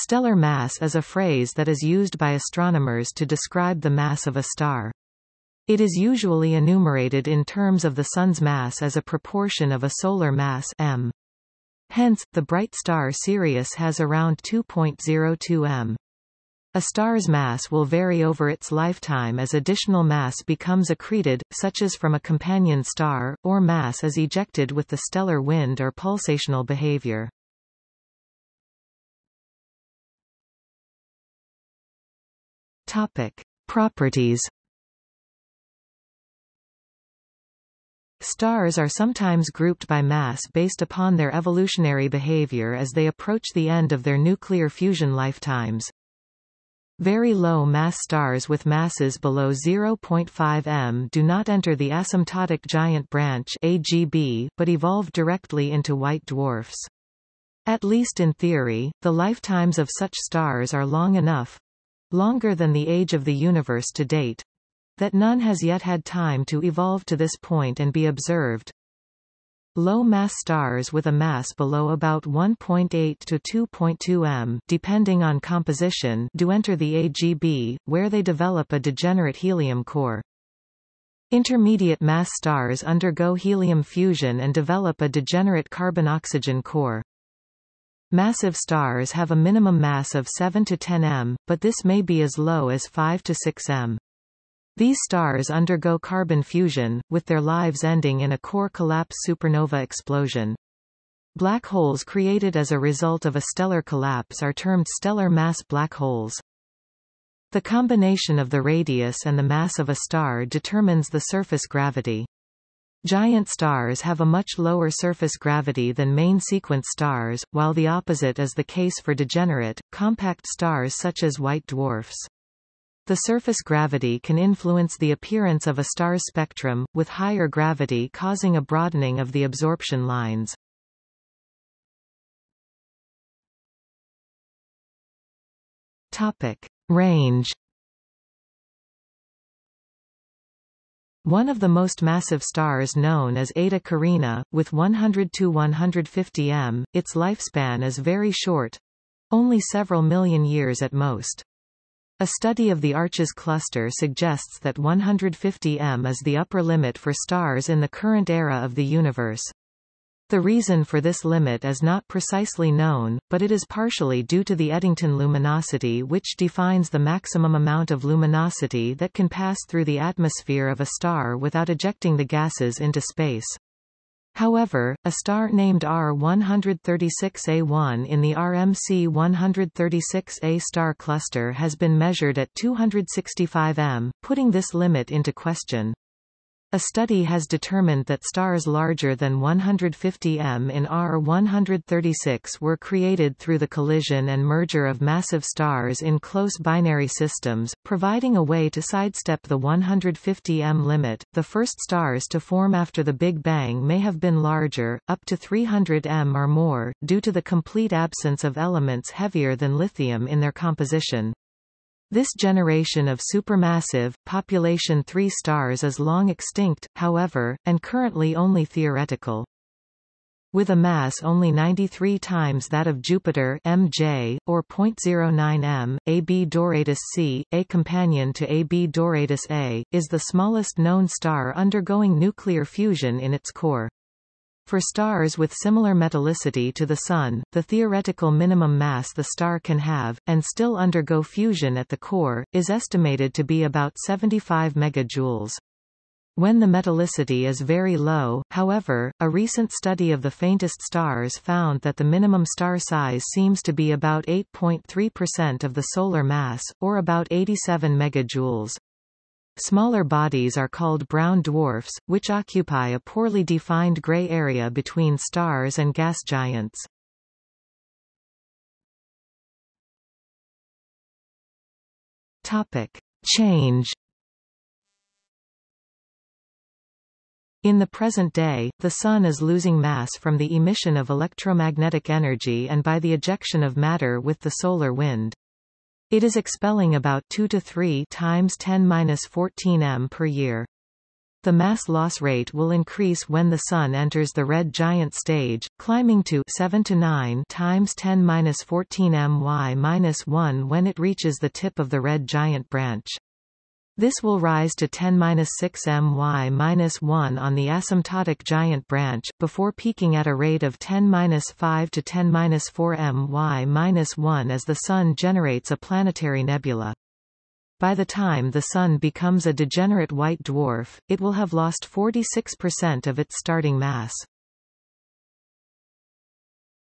Stellar mass is a phrase that is used by astronomers to describe the mass of a star. It is usually enumerated in terms of the Sun's mass as a proportion of a solar mass m. Hence, the bright star Sirius has around 2.02 m. A star's mass will vary over its lifetime as additional mass becomes accreted, such as from a companion star, or mass is ejected with the stellar wind or pulsational behavior. Topic. Properties Stars are sometimes grouped by mass based upon their evolutionary behavior as they approach the end of their nuclear fusion lifetimes. Very low mass stars with masses below 0.5 m do not enter the asymptotic giant branch AGB, but evolve directly into white dwarfs. At least in theory, the lifetimes of such stars are long enough, longer than the age of the universe to date, that none has yet had time to evolve to this point and be observed. Low-mass stars with a mass below about 1.8 to 2.2 m depending on composition do enter the AGB, where they develop a degenerate helium core. Intermediate mass stars undergo helium fusion and develop a degenerate carbon-oxygen core. Massive stars have a minimum mass of 7 to 10 m, but this may be as low as 5 to 6 m. These stars undergo carbon fusion, with their lives ending in a core collapse supernova explosion. Black holes created as a result of a stellar collapse are termed stellar mass black holes. The combination of the radius and the mass of a star determines the surface gravity. Giant stars have a much lower surface gravity than main sequence stars, while the opposite is the case for degenerate, compact stars such as white dwarfs. The surface gravity can influence the appearance of a star's spectrum, with higher gravity causing a broadening of the absorption lines. Topic. Range One of the most massive stars known is Eta Carinae, with 100 to 150 m, its lifespan is very short only several million years at most. A study of the Arches cluster suggests that 150 m is the upper limit for stars in the current era of the universe. The reason for this limit is not precisely known, but it is partially due to the Eddington luminosity which defines the maximum amount of luminosity that can pass through the atmosphere of a star without ejecting the gases into space. However, a star named R136A1 in the RMC 136A star cluster has been measured at 265 m, putting this limit into question. A study has determined that stars larger than 150 m in R136 were created through the collision and merger of massive stars in close binary systems, providing a way to sidestep the 150 m limit. The first stars to form after the Big Bang may have been larger, up to 300 m or more, due to the complete absence of elements heavier than lithium in their composition. This generation of supermassive, population 3 stars is long extinct, however, and currently only theoretical. With a mass only 93 times that of Jupiter MJ, or 0.09 m, AB Doradus C, a companion to AB Doradus A, is the smallest known star undergoing nuclear fusion in its core. For stars with similar metallicity to the Sun, the theoretical minimum mass the star can have, and still undergo fusion at the core, is estimated to be about 75 megajoules. When the metallicity is very low, however, a recent study of the faintest stars found that the minimum star size seems to be about 8.3% of the solar mass, or about 87 megajoules. Smaller bodies are called brown dwarfs, which occupy a poorly defined gray area between stars and gas giants. Topic. Change In the present day, the Sun is losing mass from the emission of electromagnetic energy and by the ejection of matter with the solar wind. It is expelling about 2 to 3 times 10-14 m per year. The mass loss rate will increase when the Sun enters the red giant stage, climbing to 7 to 9 times 10^-14 my-1 when it reaches the tip of the red giant branch. This will rise to 10-6 my-1 on the asymptotic giant branch, before peaking at a rate of 10-5 to 10-4 my-1 as the Sun generates a planetary nebula. By the time the Sun becomes a degenerate white dwarf, it will have lost 46% of its starting mass.